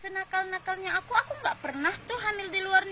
senakal nakalnya aku aku nggak pernah tuh hamil di luar